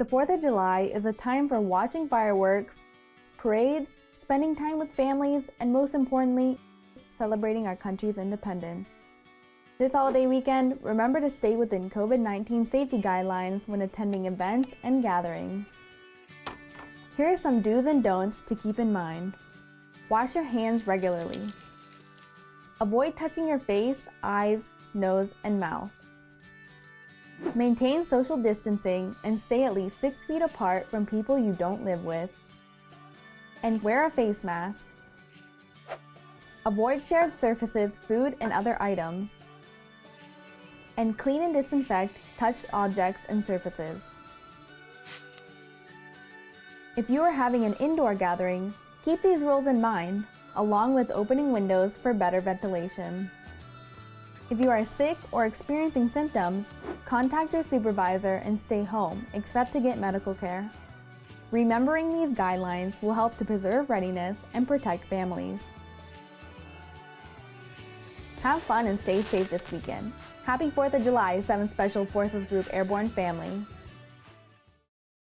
The 4th of July is a time for watching fireworks, parades, spending time with families, and most importantly, celebrating our country's independence. This holiday weekend, remember to stay within COVID-19 safety guidelines when attending events and gatherings. Here are some do's and don'ts to keep in mind. Wash your hands regularly. Avoid touching your face, eyes, nose, and mouth. Maintain social distancing and stay at least 6 feet apart from people you don't live with. And wear a face mask. Avoid shared surfaces, food, and other items. And clean and disinfect touched objects and surfaces. If you are having an indoor gathering, keep these rules in mind, along with opening windows for better ventilation. If you are sick or experiencing symptoms, contact your supervisor and stay home, except to get medical care. Remembering these guidelines will help to preserve readiness and protect families. Have fun and stay safe this weekend. Happy 4th of July, 7th Special Forces Group Airborne family.